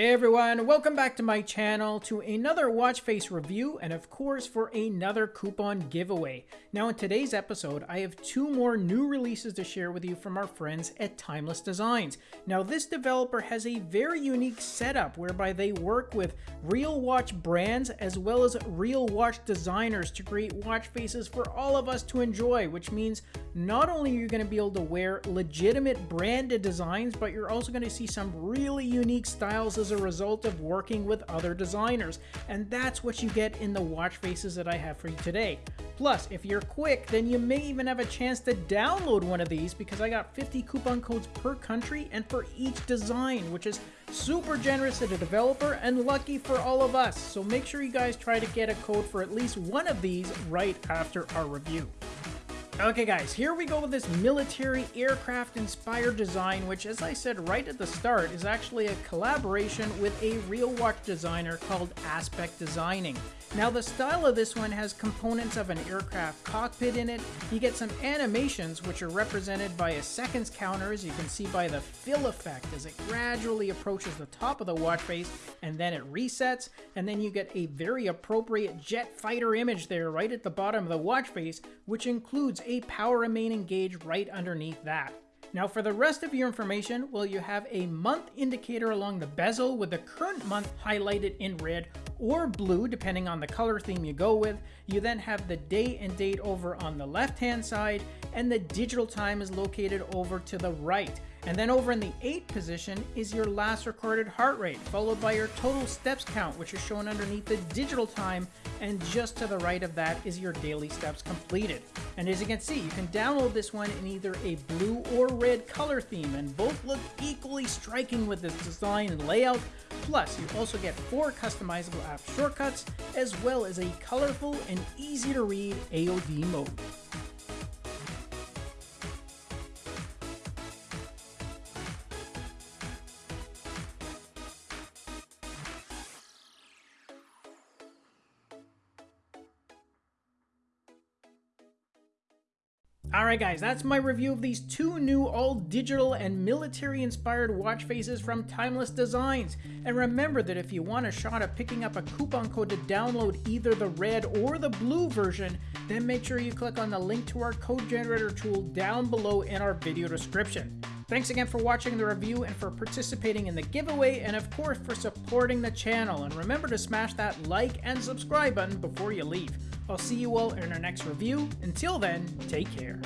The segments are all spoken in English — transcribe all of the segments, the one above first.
Hey everyone, welcome back to my channel to another watch face review and of course for another coupon giveaway. Now in today's episode I have two more new releases to share with you from our friends at Timeless Designs. Now this developer has a very unique setup whereby they work with real watch brands as well as real watch designers to create watch faces for all of us to enjoy which means not only are you going to be able to wear legitimate branded designs but you're also going to see some really unique styles as a result of working with other designers, and that's what you get in the watch faces that I have for you today. Plus, if you're quick, then you may even have a chance to download one of these because I got 50 coupon codes per country and for each design, which is super generous to the developer and lucky for all of us. So make sure you guys try to get a code for at least one of these right after our review. Okay guys, here we go with this military aircraft inspired design, which as I said right at the start, is actually a collaboration with a real watch designer called Aspect Designing. Now the style of this one has components of an aircraft cockpit in it. You get some animations which are represented by a seconds counter as you can see by the fill effect as it gradually approaches the top of the watch face and then it resets and then you get a very appropriate jet fighter image there right at the bottom of the watch face which includes a power remaining gauge right underneath that. Now for the rest of your information, well you have a month indicator along the bezel with the current month highlighted in red or blue depending on the color theme you go with. You then have the day and date over on the left hand side and the digital time is located over to the right. And then over in the 8th position is your last recorded heart rate, followed by your total steps count, which is shown underneath the digital time, and just to the right of that is your daily steps completed. And as you can see, you can download this one in either a blue or red color theme, and both look equally striking with this design and layout. Plus, you also get four customizable app shortcuts, as well as a colorful and easy to read AOD mode. Alright guys, that's my review of these two new all-digital and military-inspired watch faces from Timeless Designs. And remember that if you want a shot at picking up a coupon code to download either the red or the blue version, then make sure you click on the link to our code generator tool down below in our video description. Thanks again for watching the review and for participating in the giveaway and of course for supporting the channel. And remember to smash that like and subscribe button before you leave. I'll see you all in our next review. Until then, take care.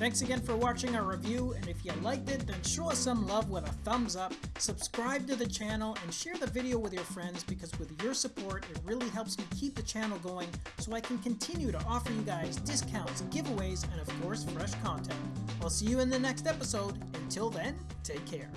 Thanks again for watching our review, and if you liked it, then show us some love with a thumbs up, subscribe to the channel, and share the video with your friends because with your support, it really helps me keep the channel going so I can continue to offer you guys discounts, giveaways, and of course, fresh content. I'll see you in the next episode. Until then, take care.